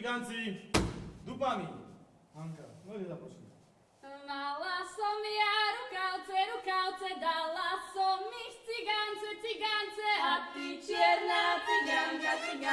Muzikanci, dupami. Hanka, no ide zaprosiť. Mala som ja rukavce, rukavce, dala som ich cigance, cigance, a ty čierna ciganka, ciganka,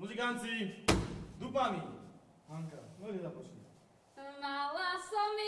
Muzikanci, dupami. Hanka, no započni. Mala som